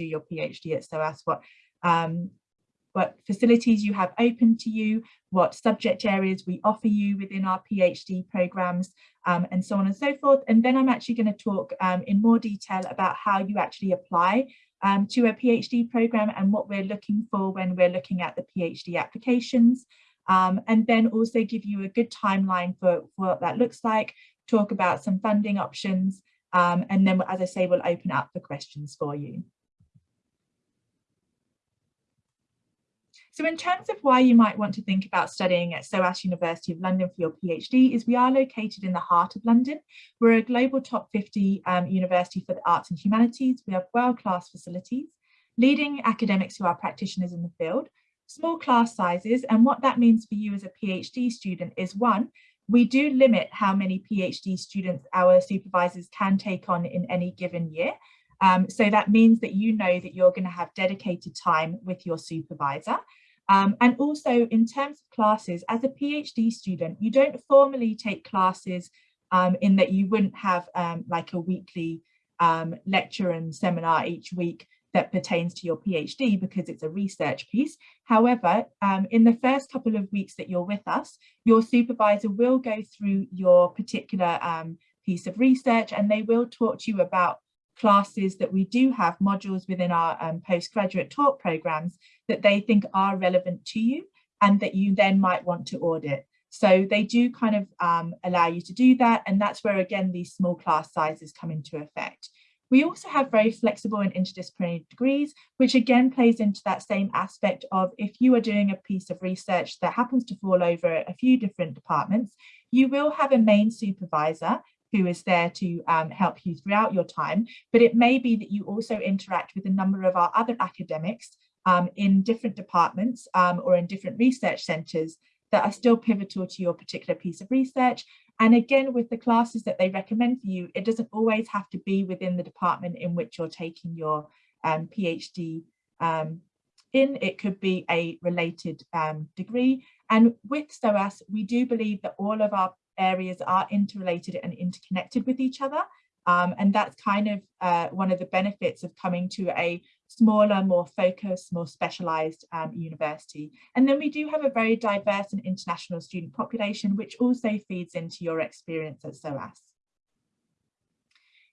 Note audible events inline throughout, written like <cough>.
do your PhD at SOAS, what um, what facilities you have open to you, what subject areas we offer you within our PhD programs, um, and so on and so forth. And then I'm actually going to talk um, in more detail about how you actually apply um, to a PhD program and what we're looking for when we're looking at the PhD applications. Um, and then also give you a good timeline for, for what that looks like, talk about some funding options, um, and then, as I say, we'll open up for questions for you. So in terms of why you might want to think about studying at SOAS University of London for your PhD is we are located in the heart of London. We're a global top 50 um, university for the arts and humanities. We have world-class facilities, leading academics who are practitioners in the field, small class sizes. And what that means for you as a PhD student is one, we do limit how many PhD students our supervisors can take on in any given year. Um, so that means that you know that you're going to have dedicated time with your supervisor. Um, and also in terms of classes, as a PhD student, you don't formally take classes um, in that you wouldn't have um, like a weekly um, lecture and seminar each week that pertains to your PhD because it's a research piece. However, um, in the first couple of weeks that you're with us, your supervisor will go through your particular um, piece of research and they will talk to you about classes that we do have modules within our um, postgraduate talk programs that they think are relevant to you and that you then might want to audit. So they do kind of um, allow you to do that. And that's where, again, these small class sizes come into effect. We also have very flexible and interdisciplinary degrees, which again plays into that same aspect of if you are doing a piece of research that happens to fall over a few different departments, you will have a main supervisor who is there to um, help you throughout your time. But it may be that you also interact with a number of our other academics um, in different departments um, or in different research centres that are still pivotal to your particular piece of research. And again, with the classes that they recommend for you, it doesn't always have to be within the department in which you're taking your um, PhD um, in. It could be a related um, degree. And with SOAS, we do believe that all of our areas are interrelated and interconnected with each other. Um, and that's kind of uh, one of the benefits of coming to a smaller, more focused, more specialised um, university. And then we do have a very diverse and international student population, which also feeds into your experience at SOAS.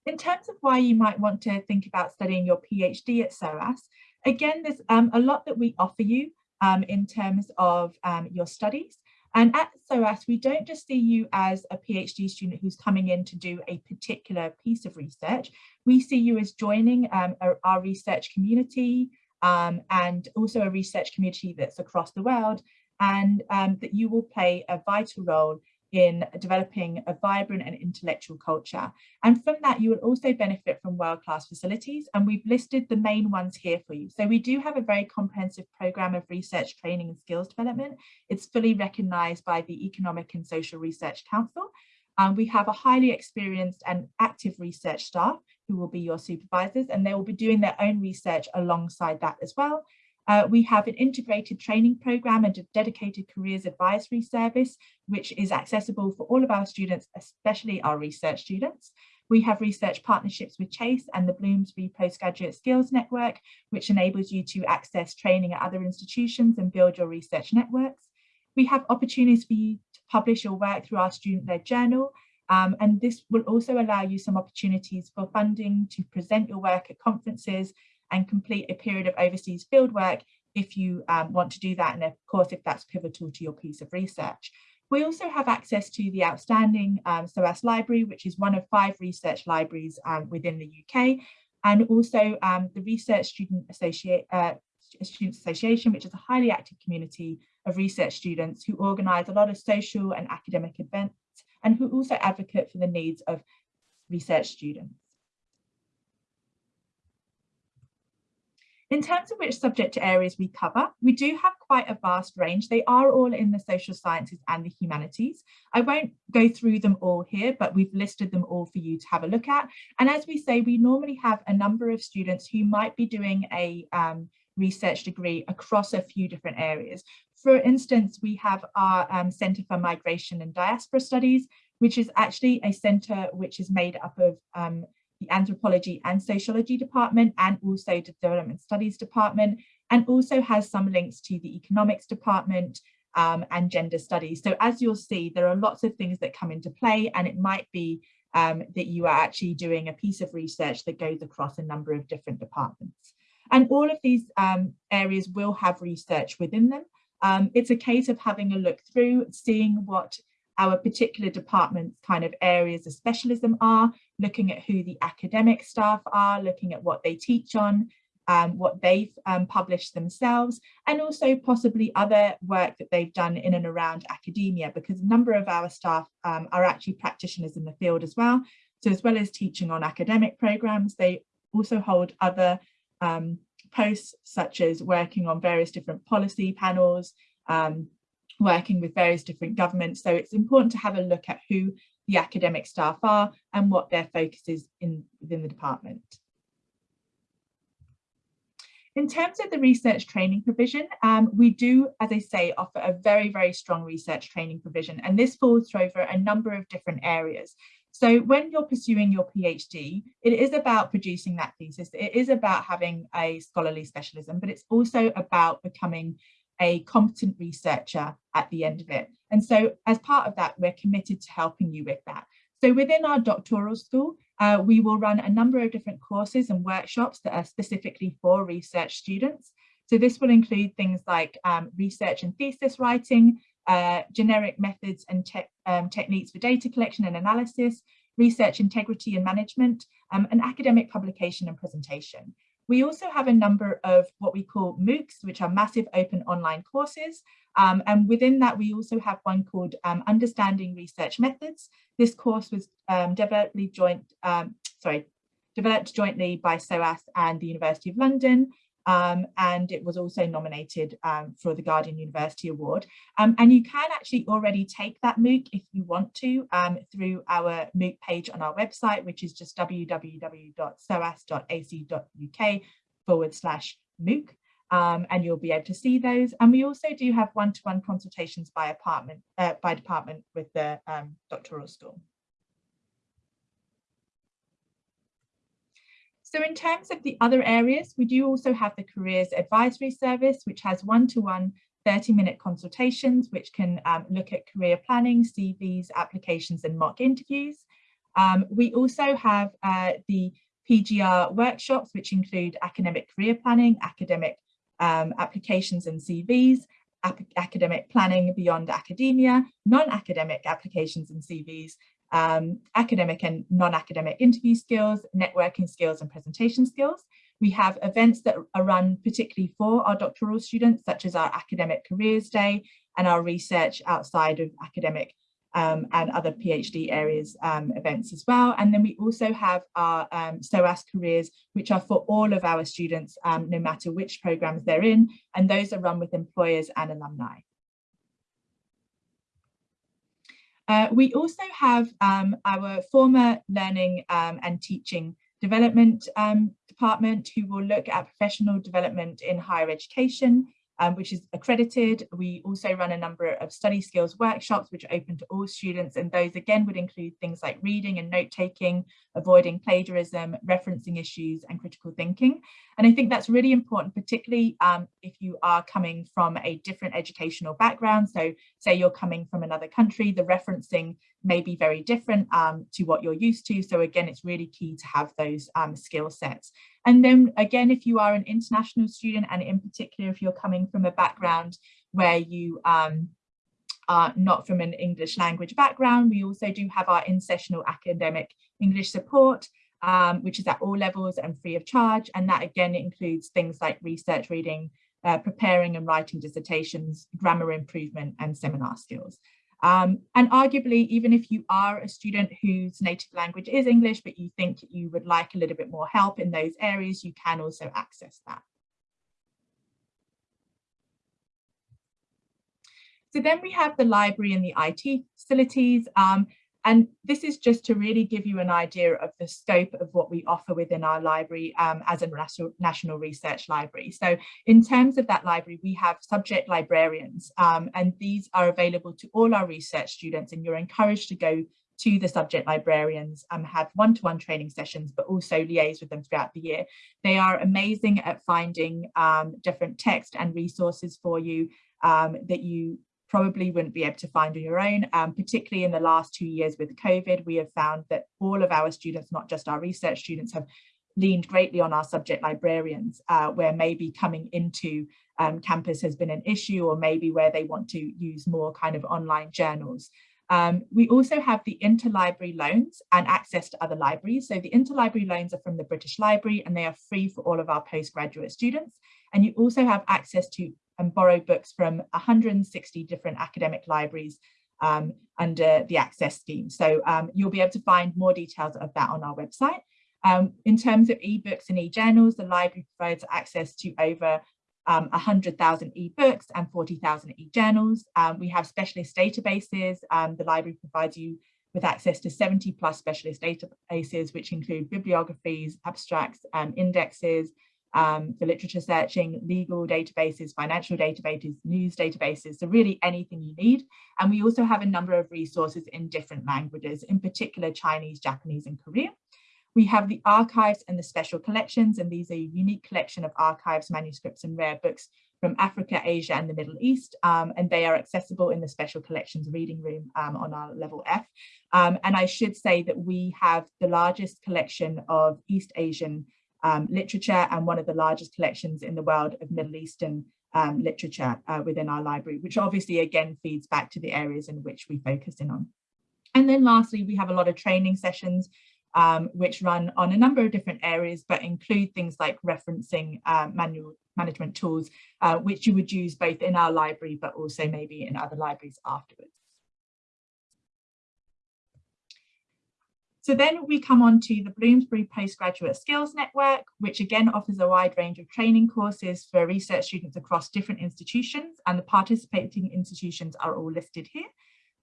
In terms of why you might want to think about studying your PhD at SOAS, again, there's um, a lot that we offer you um, in terms of um, your studies. And at SOAS, we don't just see you as a PhD student who's coming in to do a particular piece of research. We see you as joining um, our, our, research community um, and also a research community that's across the world and um, that you will play a vital role in developing a vibrant and intellectual culture. And from that, you will also benefit from world-class facilities. And we've listed the main ones here for you. So we do have a very comprehensive program of research training and skills development. It's fully recognized by the Economic and Social Research Council. Um, we have a highly experienced and active research staff who will be your supervisors and they will be doing their own research alongside that as well. Uh, we have an integrated training program and a dedicated careers advisory service, which is accessible for all of our students, especially our research students. We have research partnerships with Chase and the Bloomsbury Postgraduate Skills Network, which enables you to access training at other institutions and build your research networks. We have opportunities for you to publish your work through our student-led journal, um, and this will also allow you some opportunities for funding to present your work at conferences and complete a period of overseas fieldwork if you um, want to do that and of course if that's pivotal to your piece of research. We also have access to the outstanding um, SOAS library, which is one of five research libraries um, within the UK, and also um, the Research Student, uh, Students Association, which is a highly active community of research students who organise a lot of social and academic events and who also advocate for the needs of research students. In terms of which subject areas we cover, we do have quite a vast range. They are all in the social sciences and the humanities. I won't go through them all here, but we've listed them all for you to have a look at. And as we say, we normally have a number of students who might be doing a um, research degree across a few different areas. For instance, we have our um, Centre for Migration and Diaspora Studies, which is actually a centre which is made up of um, the Anthropology and Sociology Department, and also the Development Studies Department, and also has some links to the Economics Department um, and Gender Studies. So as you'll see, there are lots of things that come into play, and it might be um, that you are actually doing a piece of research that goes across a number of different departments. And all of these um, areas will have research within them. Um, it's a case of having a look through, seeing what our particular department's kind of areas of specialism are, looking at who the academic staff are, looking at what they teach on, um, what they've um, published themselves, and also possibly other work that they've done in and around academia, because a number of our staff um, are actually practitioners in the field as well. So as well as teaching on academic programs, they also hold other um, posts such as working on various different policy panels, um, working with various different governments. So it's important to have a look at who the academic staff are and what their focus is in within the department. In terms of the research training provision, um, we do, as I say, offer a very, very strong research training provision, and this falls over a number of different areas. So when you're pursuing your PhD, it is about producing that thesis. It is about having a scholarly specialism, but it's also about becoming a competent researcher at the end of it. And so as part of that, we're committed to helping you with that. So within our doctoral school, uh, we will run a number of different courses and workshops that are specifically for research students. So this will include things like um, research and thesis writing, uh, generic methods and te um, techniques for data collection and analysis, research integrity and management, um, and academic publication and presentation. We also have a number of what we call MOOCs, which are massive open online courses. Um, and within that, we also have one called um, Understanding Research Methods. This course was um, developed, joint, um, sorry, developed jointly by SOAS and the University of London. Um, and it was also nominated um, for the Guardian University Award. Um, and you can actually already take that MOOC if you want to um, through our MOOC page on our website, which is just www.soas.ac.uk forward slash MOOC. Um, and you'll be able to see those. And we also do have one-to-one -one consultations by apartment, uh, by department with the um, doctoral school. So in terms of the other areas, we do also have the Careers Advisory Service, which has one-to-one 30-minute consultations, which can um, look at career planning, CVs, applications and mock interviews. Um, we also have uh, the PGR workshops, which include academic career planning, academic um, applications and CVs, academic planning beyond academia, non-academic applications and CVs, um, academic and non-academic interview skills, networking skills and presentation skills. We have events that are run particularly for our doctoral students, such as our Academic Careers Day and our research outside of academic um, and other PhD areas um, events as well. And then we also have our um, SOAS careers, which are for all of our students, um, no matter which programs they're in, and those are run with employers and alumni. Uh, we also have um, our former learning um, and teaching development um, department who will look at professional development in higher education um, which is accredited. We also run a number of study skills workshops, which are open to all students. And those again would include things like reading and note taking, avoiding plagiarism, referencing issues and critical thinking. And I think that's really important, particularly um, if you are coming from a different educational background. So say you're coming from another country, the referencing may be very different um, to what you're used to. So again, it's really key to have those um, skill sets. And then again, if you are an international student, and in particular, if you're coming from a background where you um, are not from an English language background, we also do have our in-sessional academic English support, um, which is at all levels and free of charge. And that again includes things like research reading, uh, preparing and writing dissertations, grammar improvement and seminar skills. Um, and arguably, even if you are a student whose native language is English, but you think you would like a little bit more help in those areas, you can also access that. So then we have the library and the IT facilities. Um, and this is just to really give you an idea of the scope of what we offer within our library um, as a national, research library. So in terms of that library, we have subject librarians um, and these are available to all our research students and you're encouraged to go to the subject librarians and um, have one-to-one -one training sessions, but also liaise with them throughout the year. They are amazing at finding um, different text and resources for you um, that you probably wouldn't be able to find on your own. Um, particularly in the last two years with COVID, we have found that all of our students, not just our research students, have leaned greatly on our subject librarians, uh, where maybe coming into um, campus has been an issue or maybe where they want to use more kind of online journals. Um, we also have the interlibrary loans and access to other libraries. So the interlibrary loans are from the British Library and they are free for all of our postgraduate students. And you also have access to and borrow books from 160 different academic libraries um, under the access scheme. So um, you'll be able to find more details of that on our website. Um, in terms of ebooks and e-journals, the library provides access to over um, 100,000 ebooks and 40,000 e-journals. Um, we have specialist databases. Um, the library provides you with access to 70 plus specialist databases, which include bibliographies, abstracts, um, indexes, um, for literature searching, legal databases, financial databases, news databases, so really anything you need. And we also have a number of resources in different languages, in particular Chinese, Japanese and Korean. We have the archives and the special collections, and these are a unique collection of archives, manuscripts and rare books from Africa, Asia and the Middle East, um, and they are accessible in the special collections reading room um, on our level F. Um, and I should say that we have the largest collection of East Asian um, literature and one of the largest collections in the world of Middle Eastern um, literature uh, within our library, which obviously again feeds back to the areas in which we focus in on. And then lastly, we have a lot of training sessions um, which run on a number of different areas, but include things like referencing uh, manual management tools, uh, which you would use both in our library, but also maybe in other libraries afterwards. So then we come on to the Bloomsbury Postgraduate Skills Network, which again offers a wide range of training courses for research students across different institutions and the participating institutions are all listed here.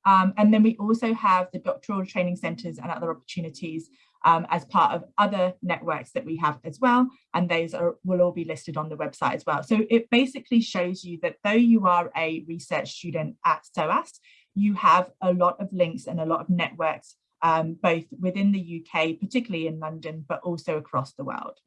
Um, and then we also have the doctoral training centres and other opportunities um, as part of other networks that we have as well. And those are, will all be listed on the website as well. So it basically shows you that though you are a research student at SOAS, you have a lot of links and a lot of networks, um, both within the UK, particularly in London, but also across the world.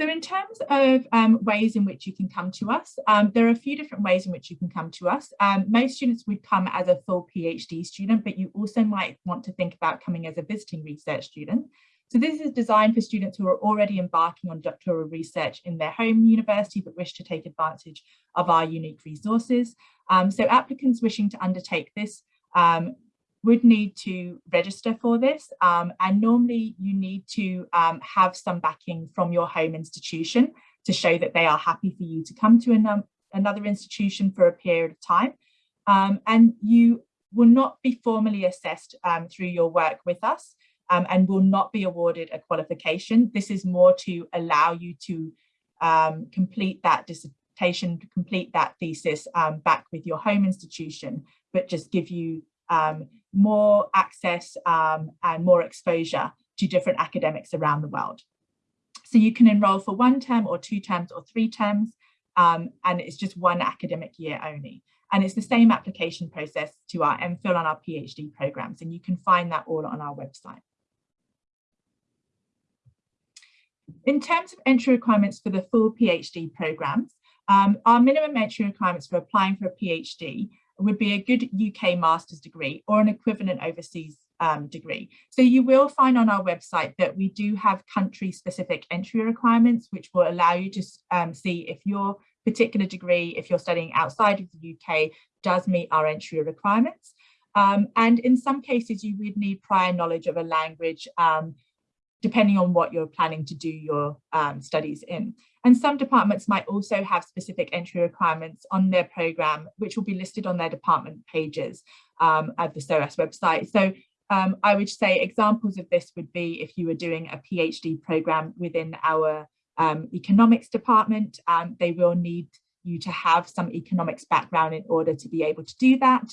So in terms of um, ways in which you can come to us, um, there are a few different ways in which you can come to us. Um, most students would come as a full PhD student, but you also might want to think about coming as a visiting research student. So this is designed for students who are already embarking on doctoral research in their home university, but wish to take advantage of our unique resources. Um, so applicants wishing to undertake this um, would need to register for this um, and normally you need to um, have some backing from your home institution to show that they are happy for you to come to an, another institution for a period of time um, and you will not be formally assessed um, through your work with us um, and will not be awarded a qualification. This is more to allow you to um, complete that dissertation, complete that thesis back with your home institution, but just give you um, more access um, and more exposure to different academics around the world. So you can enroll for one term or two terms or three terms, um, and it's just one academic year only. And it's the same application process to our MPhil and our PhD programs, and you can find that all on our website. In terms of entry requirements for the full PhD programs, um, our minimum entry requirements for applying for a PhD would be a good UK master's degree or an equivalent overseas um, degree. So you will find on our website that we do have country specific entry requirements, which will allow you to um, see if your particular degree, if you're studying outside of the UK, does meet our entry requirements. Um, and in some cases, you would need prior knowledge of a language, um, depending on what you're planning to do your um, studies in. And some departments might also have specific entry requirements on their program, which will be listed on their department pages um, at the SOAS website. So um, I would say examples of this would be if you were doing a PhD program within our um, economics department, um, they will need you to have some economics background in order to be able to do that.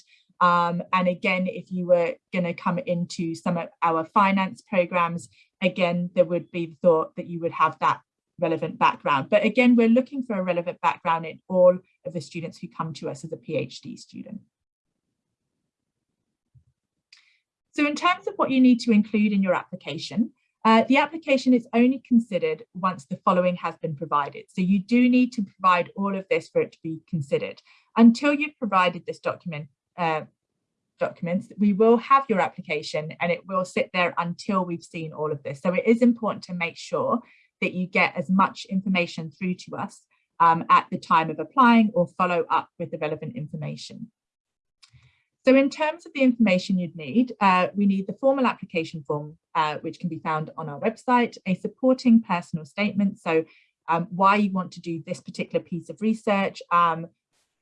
Um, and again, if you were going to come into some of our finance programs, again, there would be the thought that you would have that relevant background. But again, we're looking for a relevant background in all of the students who come to us as a PhD student. So in terms of what you need to include in your application, uh, the application is only considered once the following has been provided. So you do need to provide all of this for it to be considered. Until you've provided this document, uh, documents, we will have your application and it will sit there until we've seen all of this. So it is important to make sure that you get as much information through to us um, at the time of applying or follow up with the relevant information. So in terms of the information you'd need, uh, we need the formal application form, uh, which can be found on our website, a supporting personal statement. So um, why you want to do this particular piece of research, um,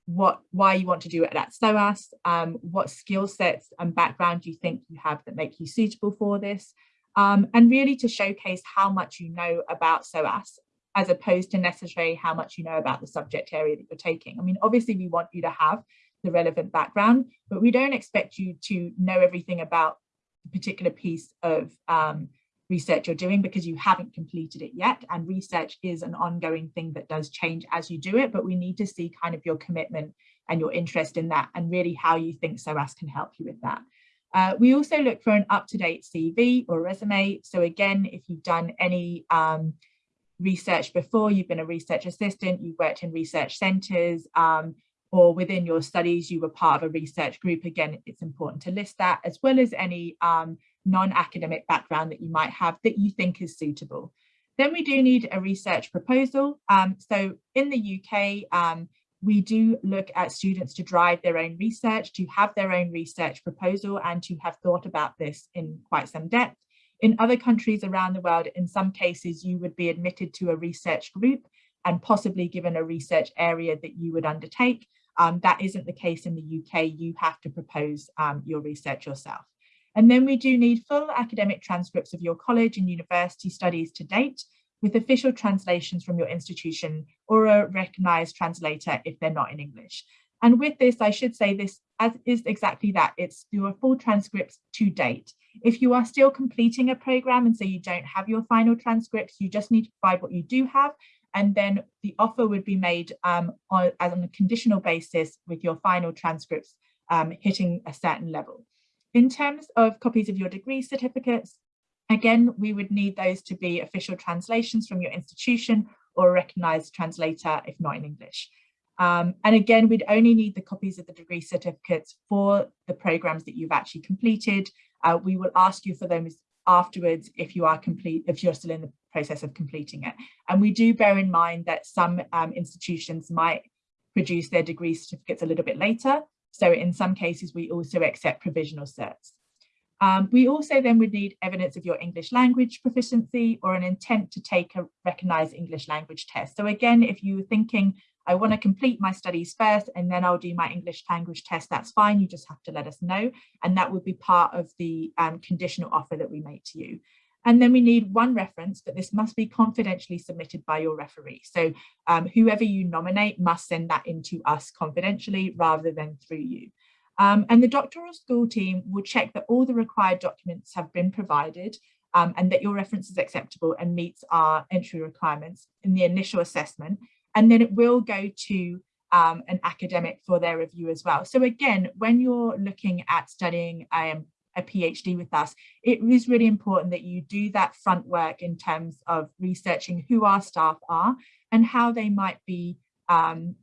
what why you want to do it at SOAS, um, what skill sets and background you think you have that make you suitable for this, um, and really to showcase how much you know about SOAS as opposed to necessarily how much you know about the subject area that you're taking. I mean, obviously we want you to have the relevant background, but we don't expect you to know everything about a particular piece of um, research you're doing because you haven't completed it yet. And research is an ongoing thing that does change as you do it, but we need to see kind of your commitment and your interest in that and really how you think SOAS can help you with that. Uh, we also look for an up-to-date CV or resume. So again, if you've done any um, research before, you've been a research assistant, you've worked in research centres, um, or within your studies, you were part of a research group. Again, it's important to list that as well as any um, non-academic background that you might have that you think is suitable. Then we do need a research proposal. Um, so in the UK, um, we do look at students to drive their own research, to have their own research proposal and to have thought about this in quite some depth. In other countries around the world, in some cases, you would be admitted to a research group and possibly given a research area that you would undertake. Um, that isn't the case in the UK. You have to propose um, your research yourself. And then we do need full academic transcripts of your college and university studies to date with official translations from your institution or a recognised translator if they're not in English. And with this, I should say this as is exactly that. It's your full transcripts to date. If you are still completing a program and so you don't have your final transcripts, you just need to provide what you do have. And then the offer would be made um, on, on a conditional basis with your final transcripts um, hitting a certain level. In terms of copies of your degree certificates, again, we would need those to be official translations from your institution or a recognised translator if not in English. Um, and again, we'd only need the copies of the degree certificates for the programs that you've actually completed. Uh, we will ask you for those afterwards if you are complete, if you're still in the process of completing it. And we do bear in mind that some um, institutions might produce their degree certificates a little bit later. So in some cases, we also accept provisional certs. Um, we also then would need evidence of your English language proficiency or an intent to take a recognised English language test. So again, if you were thinking, I want to complete my studies first and then I'll do my English language test, that's fine. You just have to let us know. And that would be part of the um, conditional offer that we make to you. And then we need one reference, but this must be confidentially submitted by your referee. So um, whoever you nominate must send that into us confidentially rather than through you. Um, and the doctoral school team will check that all the required documents have been provided um, and that your reference is acceptable and meets our entry requirements in the initial assessment. And then it will go to um, an academic for their review as well. So again, when you're looking at studying um, a PhD with us, it is really important that you do that front work in terms of researching who our staff are and how they might be um,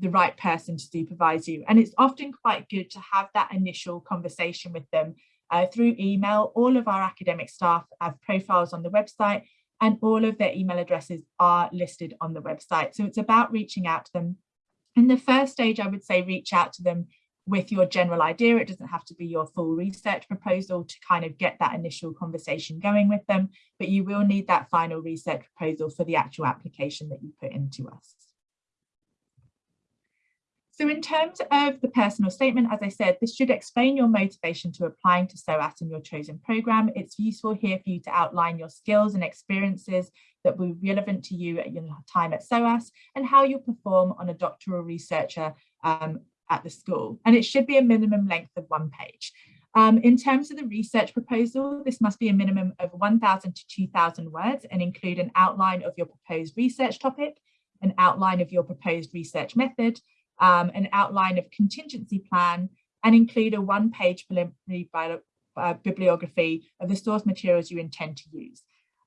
the right person to supervise you. And it's often quite good to have that initial conversation with them uh, through email. All of our academic staff have profiles on the website and all of their email addresses are listed on the website. So it's about reaching out to them. In the first stage, I would say reach out to them with your general idea. It doesn't have to be your full research proposal to kind of get that initial conversation going with them, but you will need that final research proposal for the actual application that you put into us. So in terms of the personal statement, as I said, this should explain your motivation to applying to SOAS in your chosen programme. It's useful here for you to outline your skills and experiences that be relevant to you at your time at SOAS and how you'll perform on a doctoral researcher um, at the school. And it should be a minimum length of one page. Um, in terms of the research proposal, this must be a minimum of 1,000 to 2,000 words and include an outline of your proposed research topic, an outline of your proposed research method, um, an outline of contingency plan, and include a one-page preliminary uh, bibliography of the source materials you intend to use.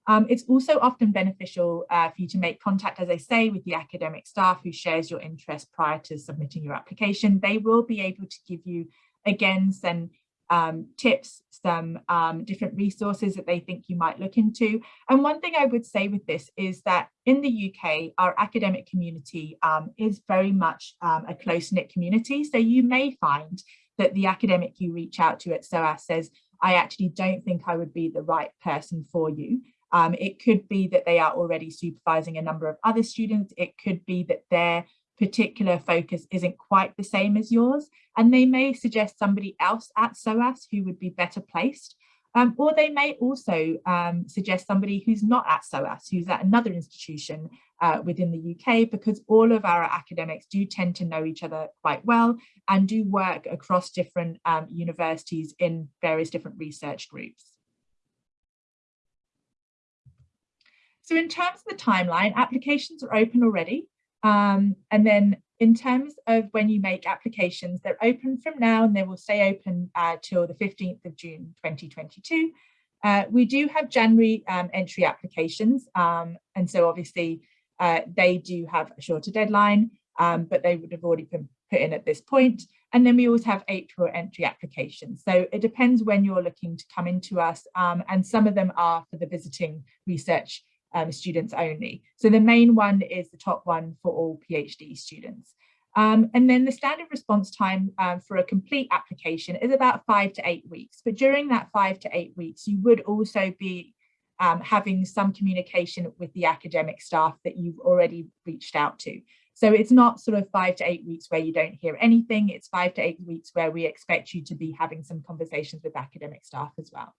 Um, it's also often beneficial uh, for you to make contact, as I say, with the academic staff who shares your interest prior to submitting your application. They will be able to give you, again, some um, tips, some um, different resources that they think you might look into. And one thing I would say with this is that in the UK, our academic community um, is very much um, a close-knit community. So you may find that the academic you reach out to at SOAS says, I actually don't think I would be the right person for you. Um, it could be that they are already supervising a number of other students. It could be that their particular focus isn't quite the same as yours. And they may suggest somebody else at SOAS who would be better placed. Um, or they may also um, suggest somebody who's not at SOAS, who's at another institution uh, within the UK, because all of our academics do tend to know each other quite well and do work across different um, universities in various different research groups. So in terms of the timeline, applications are open already. Um, and then in terms of when you make applications, they're open from now and they will stay open uh, till the 15th of June 2022. Uh, we do have January um, entry applications. Um, and so obviously uh, they do have a shorter deadline, um, but they would have already been put in at this point. And then we always have April entry applications. So it depends when you're looking to come into us. Um, and some of them are for the visiting research um, students only. So the main one is the top one for all PhD students. Um, and then the standard response time um, for a complete application is about five to eight weeks. But during that five to eight weeks, you would also be um, having some communication with the academic staff that you've already reached out to. So it's not sort of five to eight weeks where you don't hear anything. It's five to eight weeks where we expect you to be having some conversations with academic staff as well.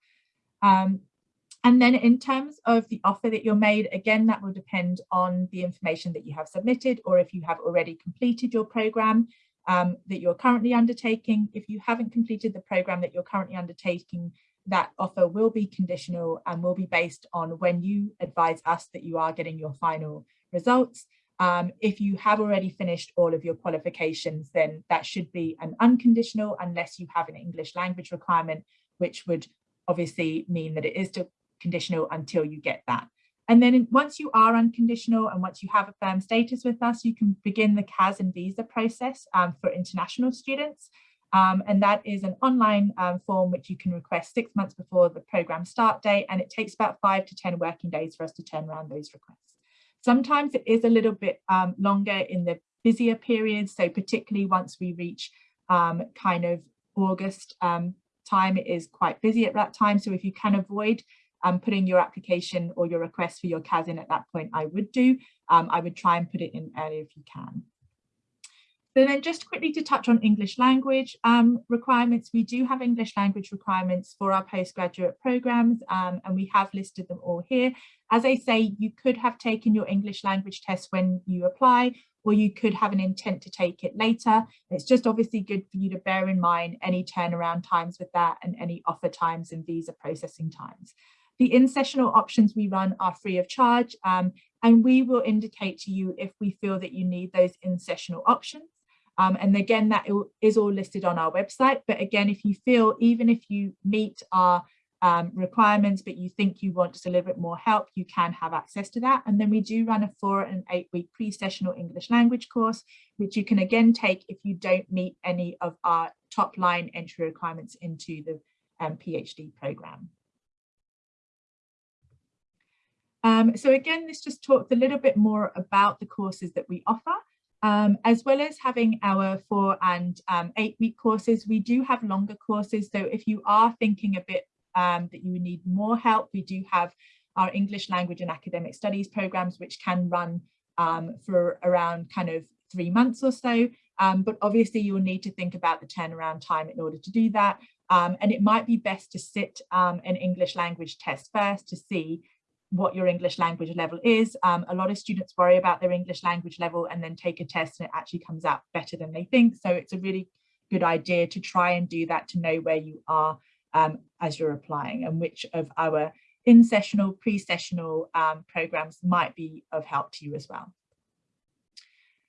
And then in terms of the offer that you're made, again, that will depend on the information that you have submitted or if you have already completed your program um, that you're currently undertaking. If you haven't completed the program that you're currently undertaking, that offer will be conditional and will be based on when you advise us that you are getting your final results. Um, if you have already finished all of your qualifications, then that should be an unconditional unless you have an English language requirement, which would obviously mean that it is to conditional until you get that. And then once you are unconditional and once you have a firm status with us, you can begin the CAS and visa process um, for international students. Um, and that is an online um, form which you can request six months before the program start date. And it takes about five to 10 working days for us to turn around those requests. Sometimes it is a little bit um, longer in the busier periods. So particularly once we reach um, kind of August um, time, it is quite busy at that time. So if you can avoid um, putting your application or your request for your CAS in at that point, I would do. Um, I would try and put it in early if you can. So then just quickly to touch on English language um, requirements, we do have English language requirements for our postgraduate programs um, and we have listed them all here. As I say, you could have taken your English language test when you apply or you could have an intent to take it later. It's just obviously good for you to bear in mind any turnaround times with that and any offer times and visa processing times. The in-sessional options we run are free of charge um, and we will indicate to you if we feel that you need those in-sessional options. Um, and again, that is all listed on our website. But again, if you feel, even if you meet our um, requirements, but you think you want just a little bit more help, you can have access to that. And then we do run a four and eight week pre-sessional English language course, which you can again take if you don't meet any of our top line entry requirements into the um, PhD program. Um, so again, this just talks a little bit more about the courses that we offer. Um, as well as having our four and um, eight week courses, we do have longer courses. So if you are thinking a bit um, that you need more help, we do have our English language and academic studies programs, which can run um, for around kind of three months or so. Um, but obviously you'll need to think about the turnaround time in order to do that. And it might be best to sit an English language test first to see what your English language level is. Um, a lot of students worry about their English language level and then take a test and it actually comes out better than they think. So it's a really good idea to try and do that to know where you are um, as you're applying and which of our in-sessional, pre-sessional um, programs might be of help to you as well.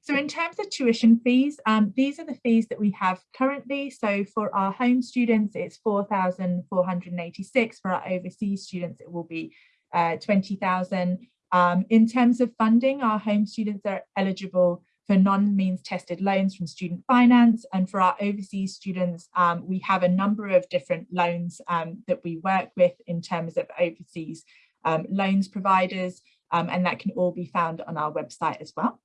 So in terms of tuition fees, um, these are the fees that we have currently. So for our home students, it's 4,486. For our overseas students, it will be uh, 20,000. Um, in terms of funding, our home students are eligible for non-means tested loans from student finance. And for our overseas students, um, we have a number of different loans um, that we work with in terms of overseas um, loans providers, um, and that can all be found on our website as well.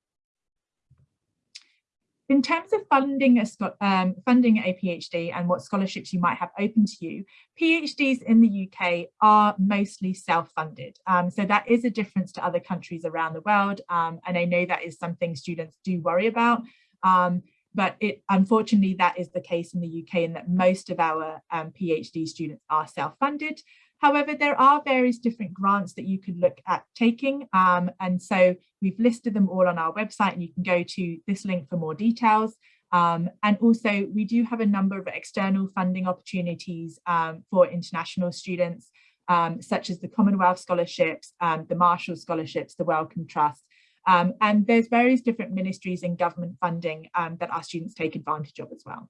In terms of funding a, um, funding a PhD and what scholarships you might have open to you, PhDs in the UK are mostly self-funded. Um, so that is a difference to other countries around the world. Um, and I know that is something students do worry about. Um, but it, unfortunately, that is the case in the UK in that most of our um, PhD students are self-funded. However, there are various different grants that you could look at taking. Um, and so we've listed them all on our website and you can go to this link for more details. Um, and also we do have a number of external funding opportunities um, for international students, um, such as the Commonwealth scholarships, um, the Marshall scholarships, the Wellcome Trust. Um, and there's various different ministries and government funding that our students take advantage of as well.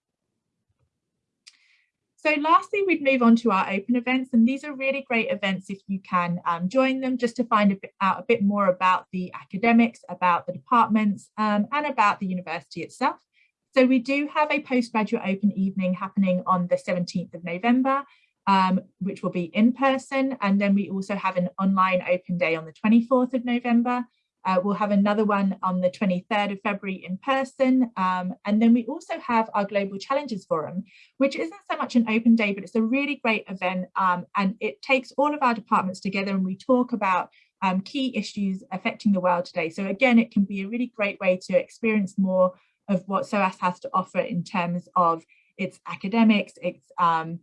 So lastly, we'd move on to our open events, and these are really great events if you can um, join them just to find a bit, out a bit more about the academics, about the departments, um, and about the university itself. So we do have a postgraduate open evening happening on the 17th of November, um, which will be in person, and then we also have an online open day on the 24th of November, uh, we'll have another one on the 23rd of February in person. Um, and then we also have our Global Challenges Forum, which isn't so much an open day, but it's a really great event. Um, and it takes all of our departments together and we talk about um, key issues affecting the world today. So again, it can be a really great way to experience more of what SOAS has to offer in terms of its academics, its um,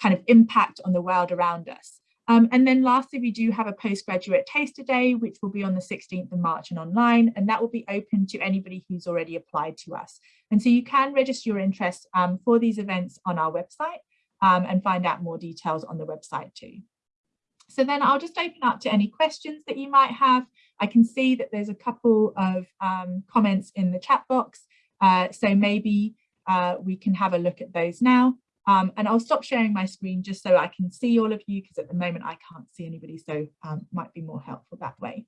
kind of impact on the world around us. Um, and then lastly, we do have a postgraduate taster day, which will be on the 16th of March and online, and that will be open to anybody who's already applied to us. And so you can register your interest um, for these events on our website um, and find out more details on the website too. So then I'll just open up to any questions that you might have. I can see that there's a couple of um, comments in the chat box, uh, so maybe uh, we can have a look at those now. Um, and I'll stop sharing my screen just so I can see all of you because at the moment I can't see anybody, so um, might be more helpful that way.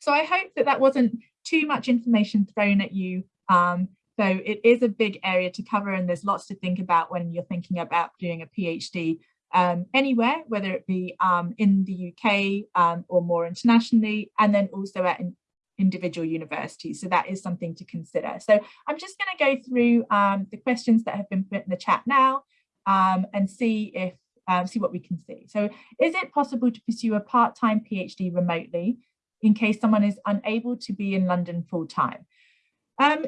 So I hope that that wasn't too much information thrown at you. Um, so it is a big area to cover and there's lots to think about when you're thinking about doing a PhD um, anywhere, whether it be um, in the UK um, or more internationally, and then also at individual universities. So that is something to consider. So I'm just going to go through um, the questions that have been put in the chat now um, and see if um, see what we can see. So is it possible to pursue a part-time PhD remotely in case someone is unable to be in London full-time? Um,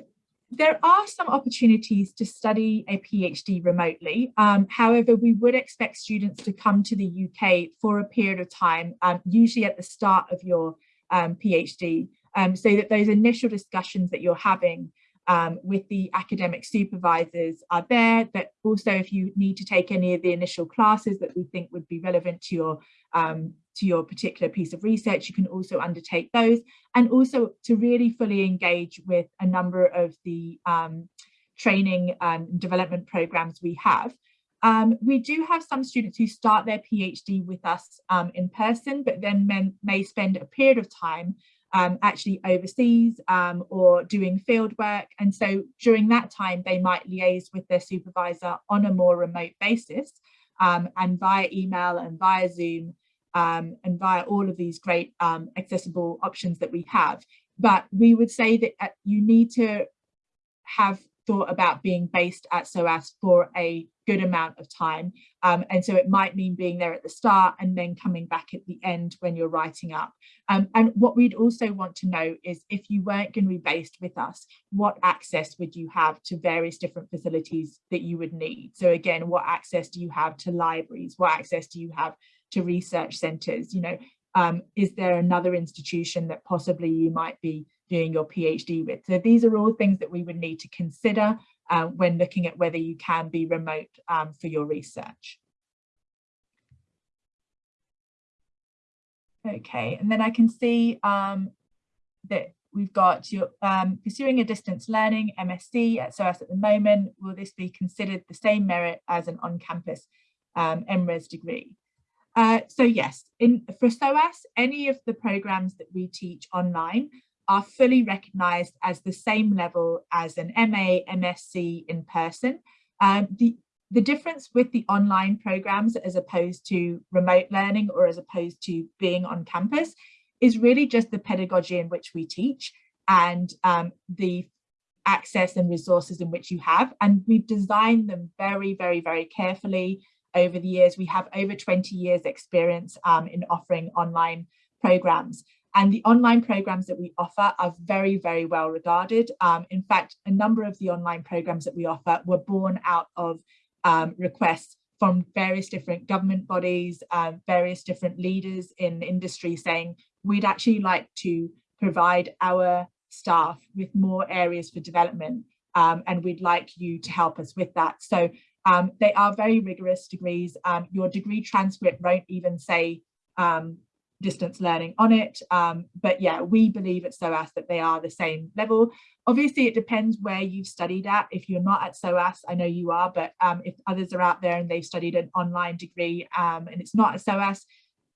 there are some opportunities to study a PhD remotely. Um, however, we would expect students to come to the UK for a period of time, um, usually at the start of your um, PhD, um, so that those initial discussions that you're having um, with the academic supervisors are there, that also if you need to take any of the initial classes that we think would be relevant to your um, to your particular piece of research, you can also undertake those and also to really fully engage with a number of the um, training and development programs we have. Um, we do have some students who start their PhD with us um, in person, but then may spend a period of time um, actually overseas um, or doing field work. And so during that time, they might liaise with their supervisor on a more remote basis um, and via email and via Zoom um, and via all of these great um, accessible options that we have. But we would say that uh, you need to have thought about being based at SOAS for a good amount of time. Um, and so it might mean being there at the start and then coming back at the end when you're writing up. Um, and what we'd also want to know is if you weren't going to be based with us, what access would you have to various different facilities that you would need? So again, what access do you have to libraries? What access do you have to research centres? You know, um, is there another institution that possibly you might be doing your PhD with. So these are all things that we would need to consider uh, when looking at whether you can be remote um, for your research. Okay, and then I can see um, that we've got your um, pursuing a distance learning MSc at SOAS at the moment. Will this be considered the same merit as an on-campus um, MRes degree? Uh, so yes, in, for SOAS, any of the programs that we teach online are fully recognised as the same level as an MA, MSc in person. Um, the, the difference with the online programs as opposed to remote learning or as opposed to being on campus is really just the pedagogy in which we teach and um, the access and resources in which you have. And we've designed them very, very, very carefully over the years. We have over 20 years experience um, in offering online programs. And the online programs that we offer are very, very well regarded. Um, in fact, a number of the online programs that we offer were born out of um, requests from various different government bodies, um, various different leaders in industry saying, we'd actually like to provide our staff with more areas for development um, and we'd like you to help us with that. So um, they are very rigorous degrees. Um, your degree transcript won't even say um, distance learning on it. Um, but yeah, we believe at SOAS that they are the same level. Obviously, it depends where you've studied at. If you're not at SOAS, I know you are, but um, if others are out there and they've studied an online degree um, and it's not at SOAS,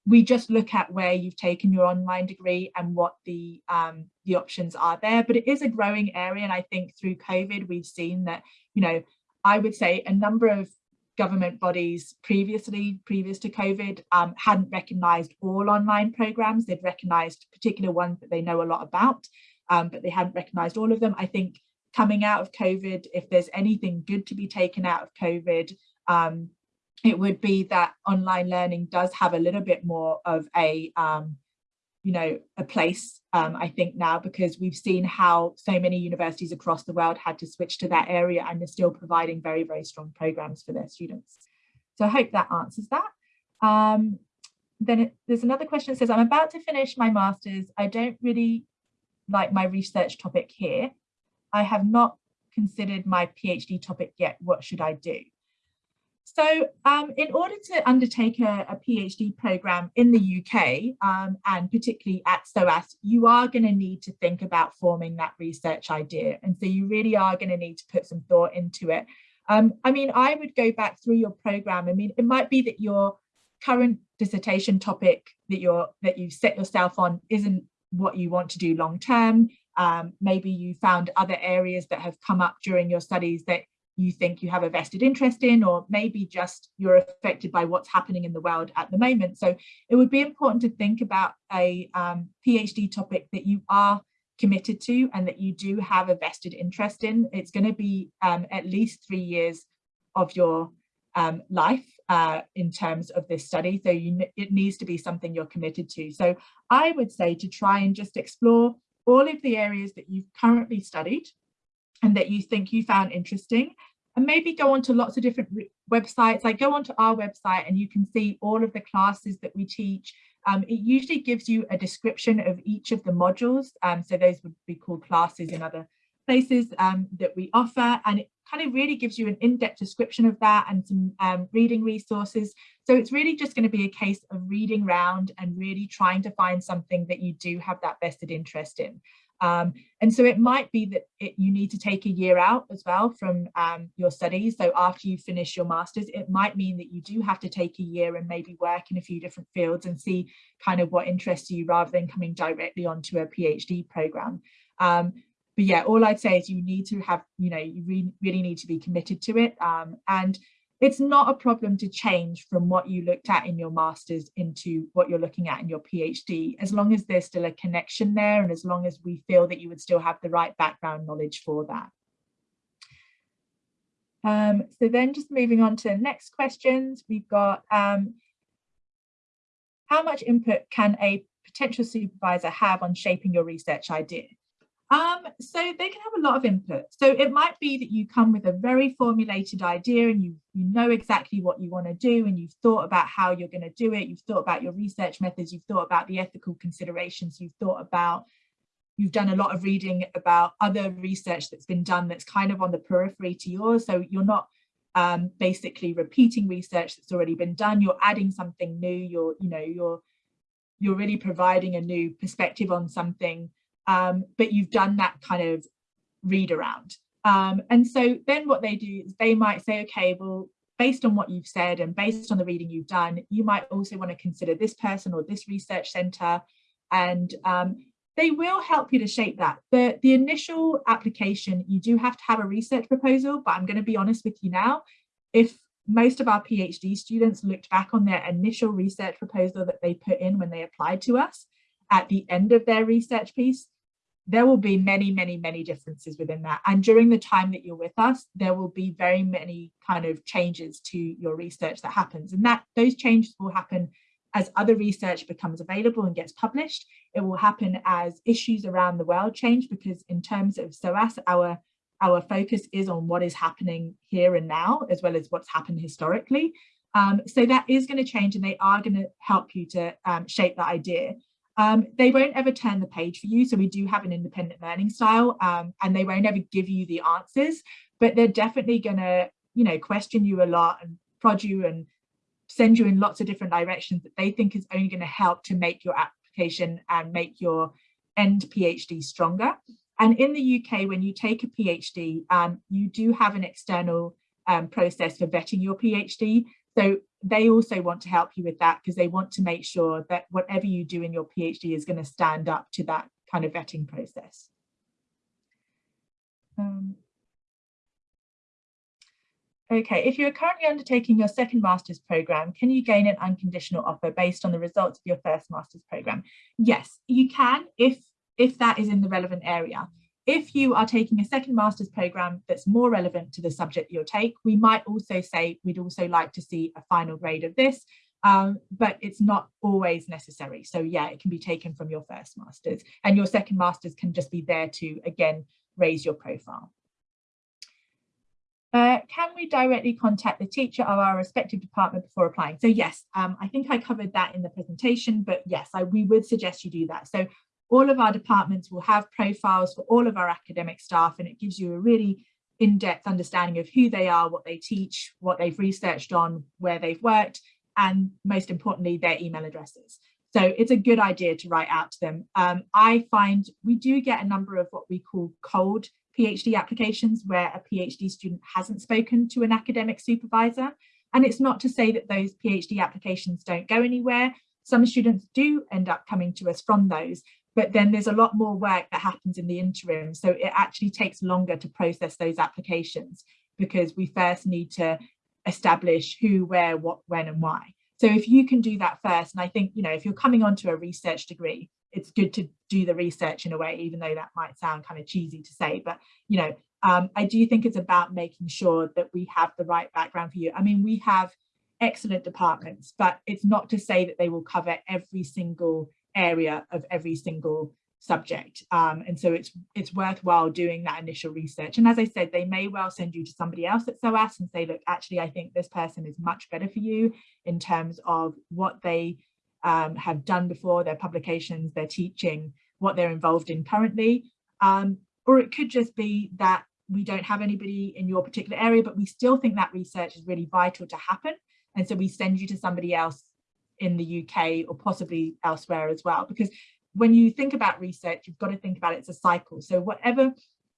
we just look at where you've taken your online degree and what the um, the options are there. But it is a growing area. And I think through COVID, we've seen that, you know, I would say a number of government bodies previously, previous to COVID, um, hadn't recognised all online programmes. They'd recognised particular ones that they know a lot about, um, but they hadn't recognised all of them. I think coming out of COVID, if there's anything good to be taken out of COVID, um, it would be that online learning does have a little bit more of a um, you know, a place, um, I think now, because we've seen how so many universities across the world had to switch to that area and they're still providing very, very strong programs for their students. So I hope that answers that. Um, then it, there's another question that says, I'm about to finish my master's. I don't really like my research topic here. I have not considered my PhD topic yet. What should I do? So um, in order to undertake a, a, PhD program in the UK um, and particularly at SOAS, you are going to need to think about forming that research idea. And so you really are going to need to put some thought into it. Um, I mean, I would go back through your program. I mean, it might be that your current dissertation topic that you're that you set yourself on isn't what you want to do long term. Um, maybe you found other areas that have come up during your studies that you think you have a vested interest in, or maybe just you're affected by what's happening in the world at the moment. So it would be important to think about a um, PhD topic that you are committed to and that you do have a vested interest in. It's going to be um, at least three years of your um, life uh, in terms of this study. So you, it needs to be something you're committed to. So I would say to try and just explore all of the areas that you've currently studied and that you think you found interesting and maybe go onto lots of different websites. Like go onto our website and you can see all of the classes that we teach. Um, it usually gives you a description of each of the modules. Um, so those would be called classes in other places um, that we offer. And it kind of really gives you an in-depth description of that and some um, reading resources. So it's really just going to be a case of reading round and really trying to find something that you do have that vested interest in um, and so it might be that it, you need to take a year out as well from um, your studies. So after you finish your master's, it might mean that you do have to take a year and maybe work in a few different fields and see kind of what interests you rather than coming directly onto a PhD program. Um, but yeah, all I'd say is you need to have, you know, you re really need to be committed to it. Um, and it's not a problem to change from what you looked at in your master's into what you're looking at in your PhD, as long as there's still a connection there and as long as we feel that you would still have the right background knowledge for that. Um, so then just moving on to the next questions, we've got um, how much input can a potential supervisor have on shaping your research idea? Um, so they can have a lot of input. So it might be that you come with a very formulated idea and you, you know exactly what you want to do and you've thought about how you're going to do it. You've thought about your research methods. You've thought about the ethical considerations. You've thought about, you've done a lot of reading about other research that's been done that's kind of on the periphery to yours. So you're not um, basically repeating research that's already been done. You're adding something new. You're, you know, you're, you're really providing a new perspective on something um, but you've done that kind of read around. Um, and so then what they do is they might say, okay, well, based on what you've said and based on the reading you've done, you might also want to consider this person or this research center. And um, they will help you to shape that. The, the initial application, you do have to have a research proposal, but I'm going to be honest with you now. If most of our PhD students looked back on their initial research proposal that they put in when they applied to us at the end of their research piece, there will be many, many, many differences within that. And during the time that you're with us, there will be very many kind of changes to your research that happens. And that those changes will happen as other research becomes available and gets published. It will happen as issues around the world change, because in terms of SOAS, our, our focus is on what is happening here and now, as well as what's happened historically. Um, so that is going to change and they are going to help you to um, shape that idea. Um, they won't ever turn the page for you. So we do have an independent learning style um, and they won't ever give you the answers, but they're definitely going to, you know, question you a lot and prod you and send you in lots of different directions that they think is only going to help to make your application and make your end PhD stronger. And in the UK, when you take a PhD, um, you do have an external um, process for vetting your PhD. So they also want to help you with that because they want to make sure that whatever you do in your PhD is going to stand up to that kind of vetting process. Um, okay, if you're currently undertaking your second master's program, can you gain an unconditional offer based on the results of your first master's program? Yes, you can if, if that is in the relevant area. If you are taking a second master's program that's more relevant to the subject you'll take, we might also say we'd also like to see a final grade of this, um, but it's not always necessary. So yeah, it can be taken from your first master's and your second master's can just be there to, again, raise your profile. Uh, can we directly contact the teacher of our respective department before applying? So yes, um, I think I covered that in the presentation, but yes, I, we would suggest you do that. So all of our departments will have profiles for all of our academic staff and it gives you a really in-depth understanding of who they are, what they teach, what they've researched on, where they've worked, and most importantly, their email addresses. So it's a good idea to write out to them. Um, I find we do get a number of what we call cold PhD applications where a PhD student hasn't spoken to an academic supervisor. And it's not to say that those PhD applications don't go anywhere. Some students do end up coming to us from those, but then there's a lot more work that happens in the interim. So it actually takes longer to process those applications because we first need to establish who, where, what, when and why. So if you can do that first, and I think, you know, if you're coming onto a research degree, it's good to do the research in a way, even though that might sound kind of cheesy to say, but, you know, um, I do think it's about making sure that we have the right background for you. I mean, we have excellent departments, but it's not to say that they will cover every single area of every single subject. Um, and so it's it's worthwhile doing that initial research. And as I said they may well send you to somebody else at SOAS and say look actually I think this person is much better for you in terms of what they um, have done before their publications their teaching what they're involved in currently. Um, or it could just be that we don't have anybody in your particular area but we still think that research is really vital to happen. And so we send you to somebody else in the UK or possibly elsewhere as well. Because when you think about research, you've got to think about it as a cycle. So whatever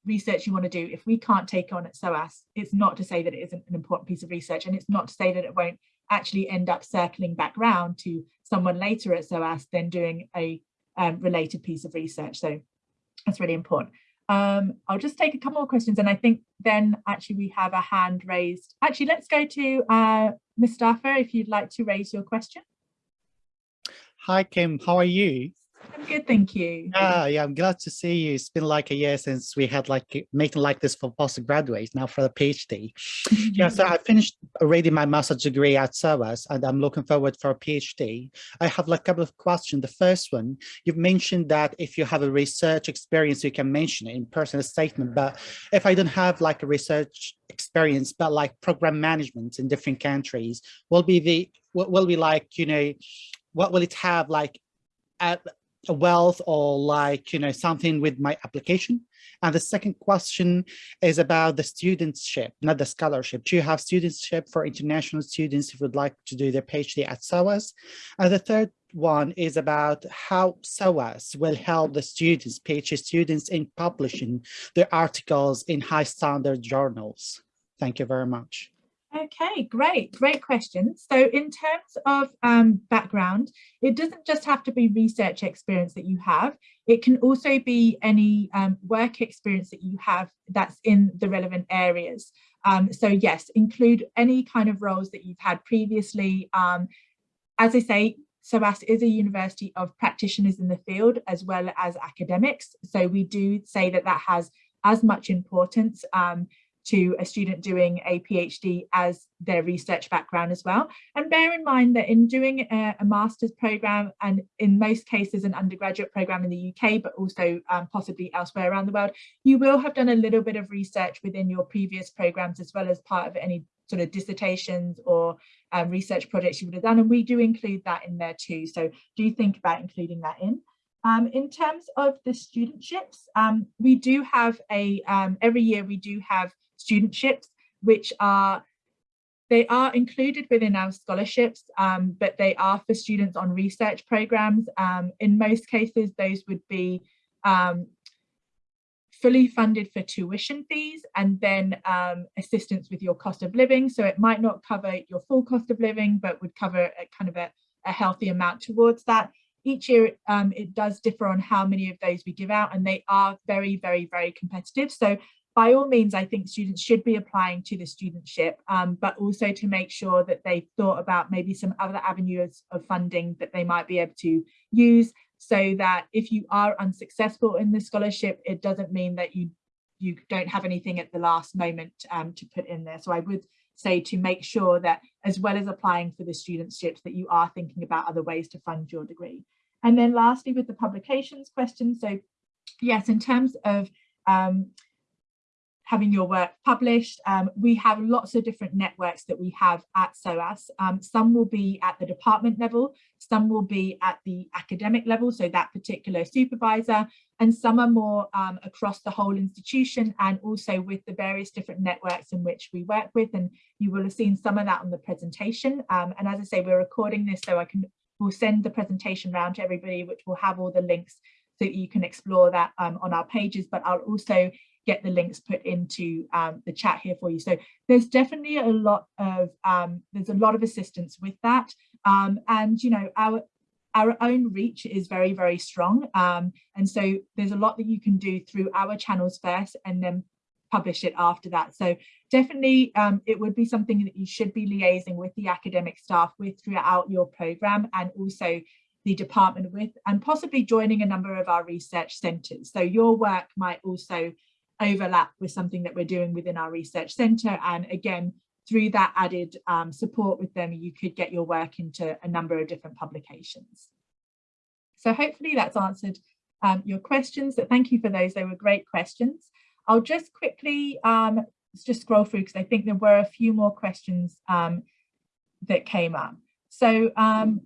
research you want to do, if we can't take on at SOAS, it's not to say that it isn't an important piece of research and it's not to say that it won't actually end up circling back round to someone later at SOAS then doing a um, related piece of research. So that's really important. Um, I'll just take a couple more questions and I think then actually we have a hand raised. Actually, let's go to uh, Mustafa if you'd like to raise your question. Hi, Kim. How are you? I'm good, thank you. Yeah, yeah, I'm glad to see you. It's been like a year since we had like meeting like this for postgraduates, now for a PhD. <laughs> yeah, so I finished already my master's degree at SOAS and I'm looking forward for a PhD. I have like a couple of questions. The first one, you've mentioned that if you have a research experience, you can mention it in personal statement, but if I don't have like a research experience, but like program management in different countries, will be the, will be like, you know, what will it have like a, a wealth or like, you know, something with my application? And the second question is about the studentship, not the scholarship. Do you have studentship for international students who would like to do their PhD at SOAS? And the third one is about how SOAS will help the students, PhD students in publishing their articles in high standard journals. Thank you very much. Okay, great, great question. So in terms of um, background, it doesn't just have to be research experience that you have. It can also be any um, work experience that you have that's in the relevant areas. Um, so yes, include any kind of roles that you've had previously. Um, as I say, SOAS is a university of practitioners in the field as well as academics. So we do say that that has as much importance um, to a student doing a PhD as their research background as well. And bear in mind that in doing a, a master's program and in most cases an undergraduate program in the UK, but also um, possibly elsewhere around the world, you will have done a little bit of research within your previous programs as well as part of any sort of dissertations or um, research projects you would have done. And we do include that in there too. So do think about including that in. Um, in terms of the studentships, um, we do have a, um, every year we do have studentships, which are they are included within our scholarships, um, but they are for students on research programs. Um, in most cases, those would be um, fully funded for tuition fees and then um, assistance with your cost of living. So it might not cover your full cost of living, but would cover a kind of a, a healthy amount towards that. Each year um, it does differ on how many of those we give out and they are very, very, very competitive. So by all means, I think students should be applying to the studentship, um, but also to make sure that they've thought about maybe some other avenues of funding that they might be able to use so that if you are unsuccessful in the scholarship, it doesn't mean that you you don't have anything at the last moment um, to put in there. So I would say to make sure that as well as applying for the studentships that you are thinking about other ways to fund your degree. And then lastly, with the publications question. So yes, in terms of um, having your work published. Um, we have lots of different networks that we have at SOAS. Um, some will be at the department level, some will be at the academic level, so that particular supervisor, and some are more um, across the whole institution and also with the various different networks in which we work with. And you will have seen some of that on the presentation. Um, and as I say, we're recording this so I can we'll send the presentation around to everybody, which will have all the links so that you can explore that um, on our pages, but I'll also get the links put into um, the chat here for you. So there's definitely a lot of um, there's a lot of assistance with that. Um, and you know, our our own reach is very, very strong. Um, and so there's a lot that you can do through our channels first and then publish it after that. So definitely um, it would be something that you should be liaising with the academic staff with throughout your program and also the department with and possibly joining a number of our research centres. So your work might also overlap with something that we're doing within our research centre. And again, through that added um, support with them, you could get your work into a number of different publications. So hopefully that's answered um, your questions. So thank you for those. They were great questions. I'll just quickly um, just scroll through because I think there were a few more questions um, that came up. So um,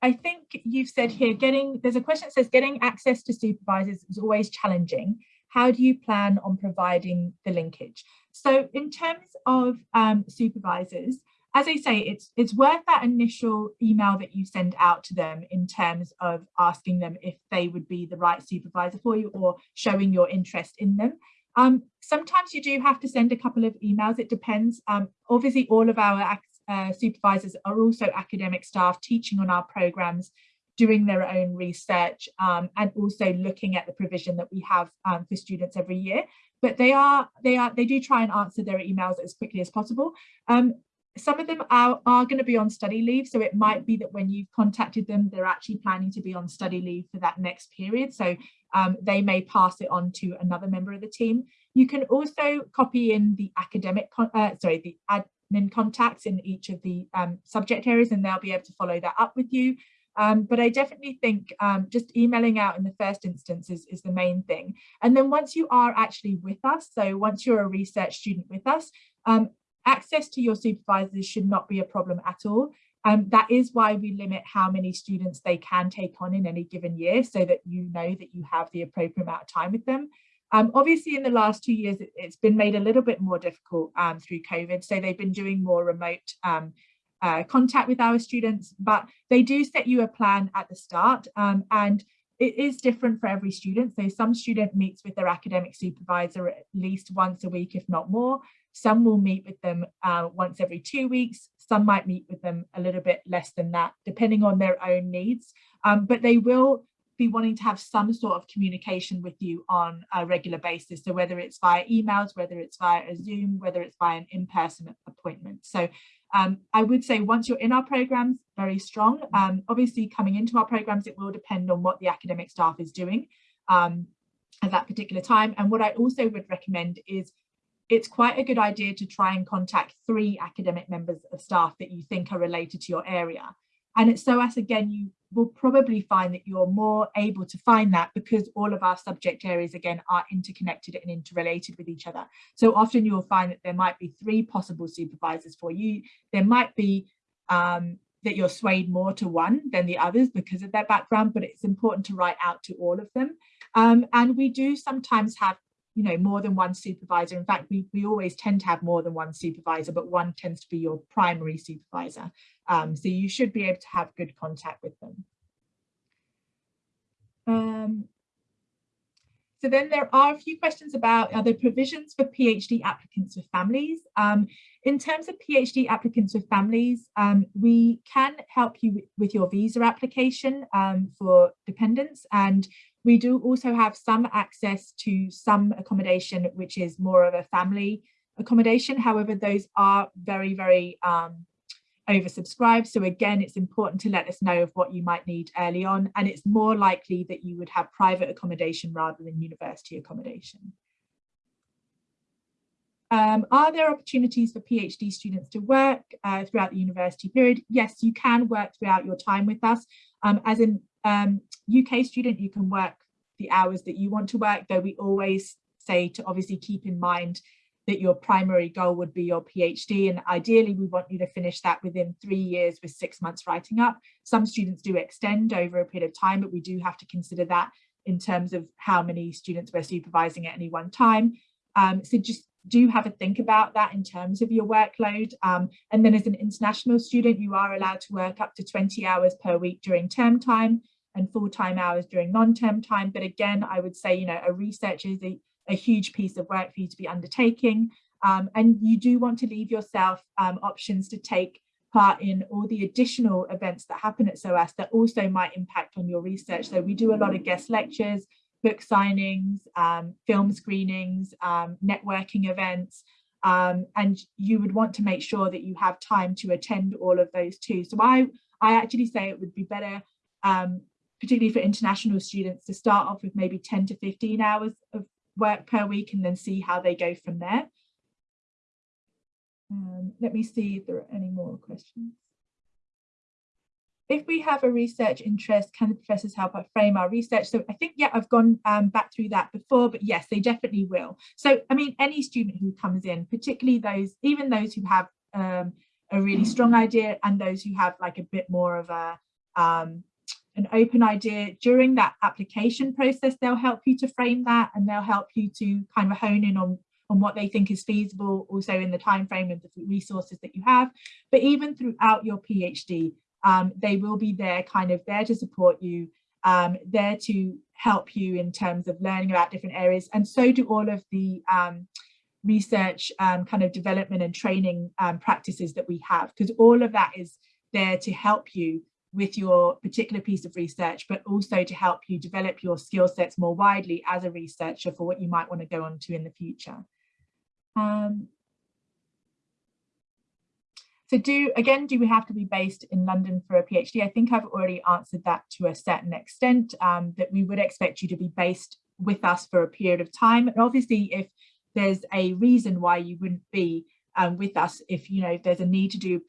I think you've said here, getting there's a question that says getting access to supervisors is always challenging how do you plan on providing the linkage? So in terms of um, supervisors, as I say, it's it's worth that initial email that you send out to them in terms of asking them if they would be the right supervisor for you or showing your interest in them. Um, sometimes you do have to send a couple of emails. It depends. Um, obviously, all of our uh, supervisors are also academic staff teaching on our programs doing their own research um, and also looking at the provision that we have um, for students every year. But they are they are they do try and answer their emails as quickly as possible. Um, some of them are, are going to be on study leave, so it might be that when you've contacted them, they're actually planning to be on study leave for that next period. So um, they may pass it on to another member of the team. You can also copy in the academic, uh, sorry, the admin contacts in each of the um, subject areas, and they'll be able to follow that up with you. Um, but I definitely think um, just emailing out in the first instance is, is the main thing. And then once you are actually with us, so once you're a research student with us, um, access to your supervisors should not be a problem at all. Um, that is why we limit how many students they can take on in any given year so that you know that you have the appropriate amount of time with them. Um, obviously, in the last two years, it, has been made a little bit more difficult um, through COVID. So they've been doing more remote um, uh, contact with our students, but they do set you a plan at the start um, and it is different for every student. So some student meets with their academic supervisor at least once a week, if not more. Some will meet with them uh, once every two weeks. Some might meet with them a little bit less than that, depending on their own needs. Um, but they will be wanting to have some sort of communication with you on a regular basis. So whether it's via emails, whether it's via a Zoom, whether it's via an in-person appointment. So um, I would say once you're in our programs, very strong. Um, obviously coming into our programs, it will depend on what the academic staff is doing um, at that particular time. And what I also would recommend is it's quite a good idea to try and contact three academic members of staff that you think are related to your area. And at SOAS, again, you will probably find that you're more able to find that because all of our subject areas, again, are interconnected and interrelated with each other. So often you'll find that there might be three possible supervisors for you. There might be um, that you're swayed more to one than the others because of their background, but it's important to write out to all of them. Um, and we do sometimes have you know, more than one supervisor. In fact, we, we always tend to have more than one supervisor, but one tends to be your primary supervisor. Um, so you should be able to have good contact with them. Um, so then there are a few questions about other provisions for PhD applicants with families. Um, in terms of PhD applicants with families, um, we can help you with your visa application um, for dependents and we do also have some access to some accommodation, which is more of a family accommodation. However, those are very, very um, oversubscribed. So again, it's important to let us know of what you might need early on. And it's more likely that you would have private accommodation rather than university accommodation. Um, are there opportunities for PhD students to work uh, throughout the university period? Yes, you can work throughout your time with us. Um, as an um, UK student, you can work the hours that you want to work, though we always say to obviously keep in mind that your primary goal would be your PhD and ideally we want you to finish that within three years with six months writing up. Some students do extend over a period of time, but we do have to consider that in terms of how many students we're supervising at any one time. Um, so just do have a think about that in terms of your workload. Um, and then as an international student, you are allowed to work up to 20 hours per week during term time and full-time hours during non-term time. But again, I would say, you know, a research is a, a huge piece of work for you to be undertaking. Um, and you do want to leave yourself um, options to take part in all the additional events that happen at SOAS that also might impact on your research. So we do a lot of guest lectures, book signings, um, film screenings, um, networking events, um, and you would want to make sure that you have time to attend all of those too. So I, I actually say it would be better, um, particularly for international students, to start off with maybe 10 to 15 hours of work per week and then see how they go from there. Um, let me see if there are any more questions if we have a research interest, can the professors help us frame our research? So I think, yeah, I've gone um, back through that before, but yes, they definitely will. So, I mean, any student who comes in, particularly those, even those who have um, a really strong idea and those who have like a bit more of a, um, an open idea during that application process, they'll help you to frame that and they'll help you to kind of hone in on on what they think is feasible also in the time frame of the resources that you have but even throughout your phd um, they will be there kind of there to support you, um, there to help you in terms of learning about different areas. And so do all of the um, research um, kind of development and training um, practices that we have, because all of that is there to help you with your particular piece of research, but also to help you develop your skill sets more widely as a researcher for what you might want to go on to in the future. Um, so do, again, do we have to be based in London for a PhD? I think I've already answered that to a certain extent, um, that we would expect you to be based with us for a period of time. And obviously, if there's a reason why you wouldn't be um, with us, if you know if there's a need to do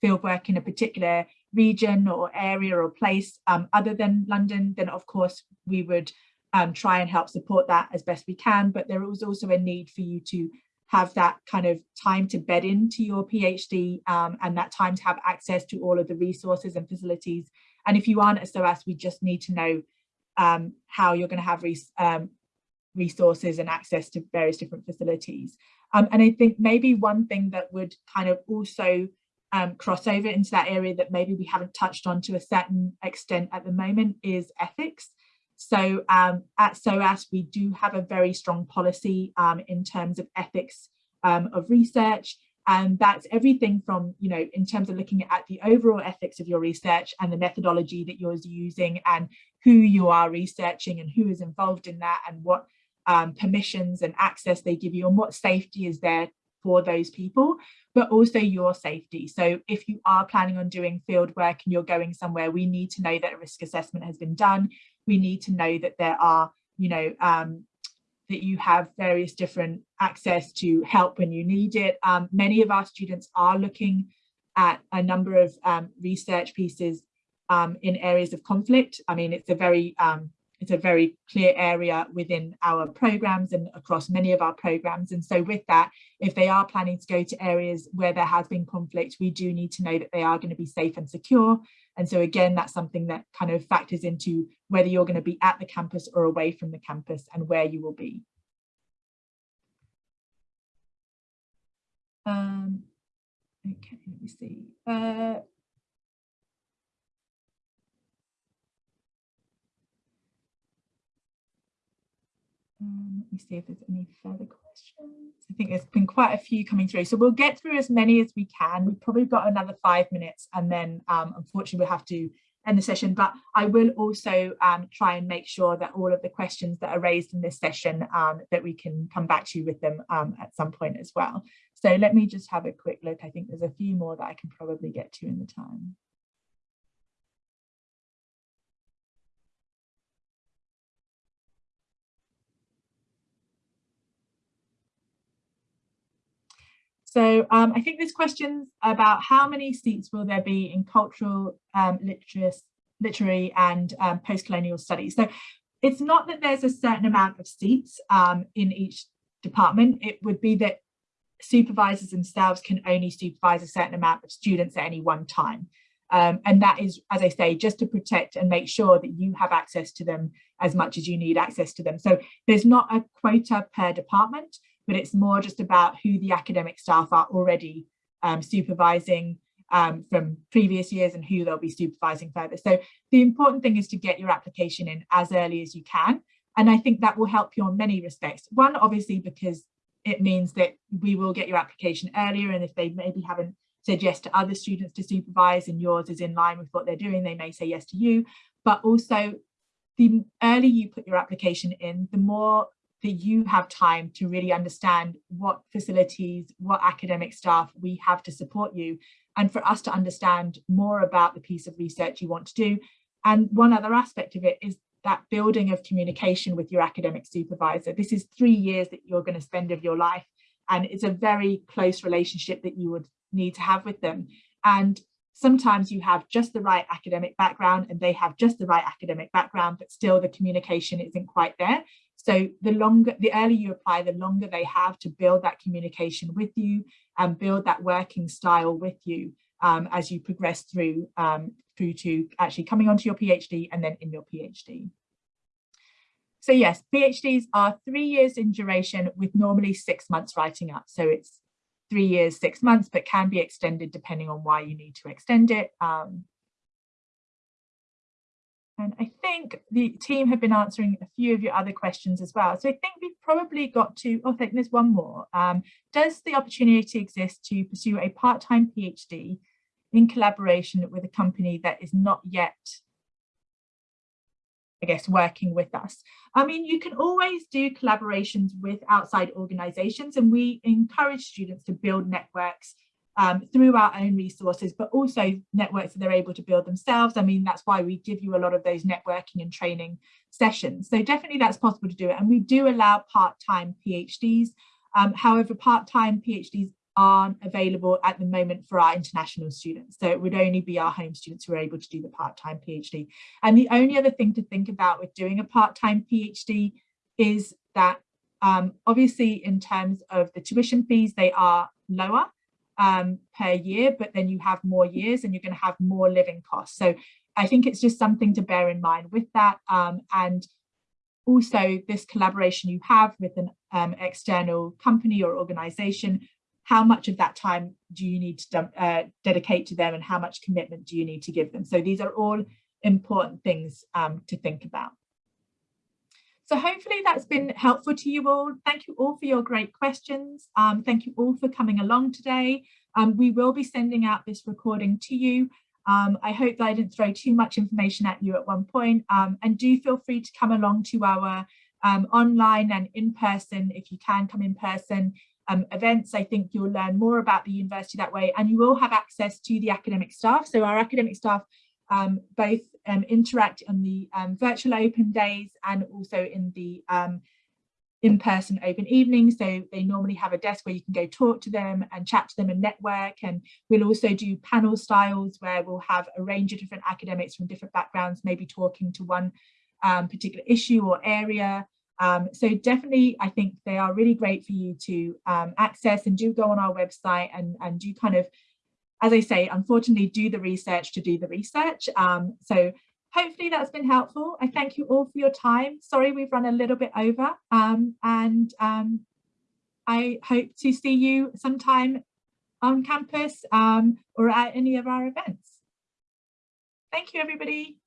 field work in a particular region or area or place um, other than London, then of course we would um, try and help support that as best we can. But there is also a need for you to have that kind of time to bed into your PhD um, and that time to have access to all of the resources and facilities. And if you aren't a SOAS, we just need to know um, how you're going to have res um, resources and access to various different facilities. Um, and I think maybe one thing that would kind of also um, crossover into that area that maybe we haven't touched on to a certain extent at the moment is ethics. So um, at SOAS, we do have a very strong policy um, in terms of ethics um, of research. And that's everything from, you know, in terms of looking at the overall ethics of your research and the methodology that you're using and who you are researching and who is involved in that and what um, permissions and access they give you and what safety is there for those people, but also your safety. So if you are planning on doing field work and you're going somewhere, we need to know that a risk assessment has been done we need to know that there are, you know, um, that you have various different access to help when you need it. Um, many of our students are looking at a number of um, research pieces um, in areas of conflict. I mean, it's a very um, it's a very clear area within our programs and across many of our programs. And so with that, if they are planning to go to areas where there has been conflict, we do need to know that they are going to be safe and secure. And so again, that's something that kind of factors into whether you're going to be at the campus or away from the campus and where you will be. Um, okay, let me see. Uh, Um, let me see if there's any further questions. I think there's been quite a few coming through. So we'll get through as many as we can. We've probably got another five minutes and then um, unfortunately we'll have to end the session. But I will also um, try and make sure that all of the questions that are raised in this session um, that we can come back to you with them um, at some point as well. So let me just have a quick look. I think there's a few more that I can probably get to in the time. So um, I think there's questions about how many seats will there be in cultural, um, literary and um, post-colonial studies. So it's not that there's a certain amount of seats um, in each department. It would be that supervisors themselves can only supervise a certain amount of students at any one time. Um, and that is, as I say, just to protect and make sure that you have access to them as much as you need access to them. So there's not a quota per department but it's more just about who the academic staff are already um, supervising um, from previous years and who they'll be supervising further. So the important thing is to get your application in as early as you can. And I think that will help you on many respects. One, obviously, because it means that we will get your application earlier. And if they maybe haven't said yes to other students to supervise and yours is in line with what they're doing, they may say yes to you. But also the earlier you put your application in, the more that you have time to really understand what facilities, what academic staff we have to support you, and for us to understand more about the piece of research you want to do. And one other aspect of it is that building of communication with your academic supervisor. This is three years that you're going to spend of your life, and it's a very close relationship that you would need to have with them. And sometimes you have just the right academic background and they have just the right academic background, but still the communication isn't quite there. So the longer, the earlier you apply, the longer they have to build that communication with you and build that working style with you um, as you progress through, um, through to actually coming onto your PhD and then in your PhD. So yes, PhDs are three years in duration with normally six months writing up. So it's three years, six months, but can be extended depending on why you need to extend it. Um, and I think the team have been answering a few of your other questions as well. So I think we've probably got to, oh, I think there's one more. Um, does the opportunity exist to pursue a part-time PhD in collaboration with a company that is not yet, I guess, working with us? I mean, you can always do collaborations with outside organizations and we encourage students to build networks um, through our own resources, but also networks that they're able to build themselves. I mean, that's why we give you a lot of those networking and training sessions. So definitely that's possible to do it. And we do allow part-time PhDs. Um, however, part-time PhDs aren't available at the moment for our international students. So it would only be our home students who are able to do the part-time PhD. And the only other thing to think about with doing a part-time PhD is that um, obviously in terms of the tuition fees, they are lower um, per year, but then you have more years and you're going to have more living costs. So I think it's just something to bear in mind with that. Um, and also this collaboration you have with an um, external company or organization how much of that time do you need to uh, dedicate to them and how much commitment do you need to give them? So these are all important things um, to think about. So hopefully that's been helpful to you all. Thank you all for your great questions. Um, thank you all for coming along today. Um, we will be sending out this recording to you. Um, I hope that I didn't throw too much information at you at one point um, and do feel free to come along to our um, online and in person if you can come in person um, events. I think you'll learn more about the university that way and you will have access to the academic staff. So our academic staff um, both um, interact on the um, virtual open days and also in the um, in-person open evenings. So they normally have a desk where you can go talk to them and chat to them and network. And we'll also do panel styles where we'll have a range of different academics from different backgrounds, maybe talking to one um, particular issue or area. Um, so definitely, I think they are really great for you to access and do go on our website and, and do kind of as I say, unfortunately, do the research to do the research. Um, so hopefully that's been helpful. I thank you all for your time. Sorry, we've run a little bit over um, and um, I hope to see you sometime on campus um, or at any of our events. Thank you, everybody.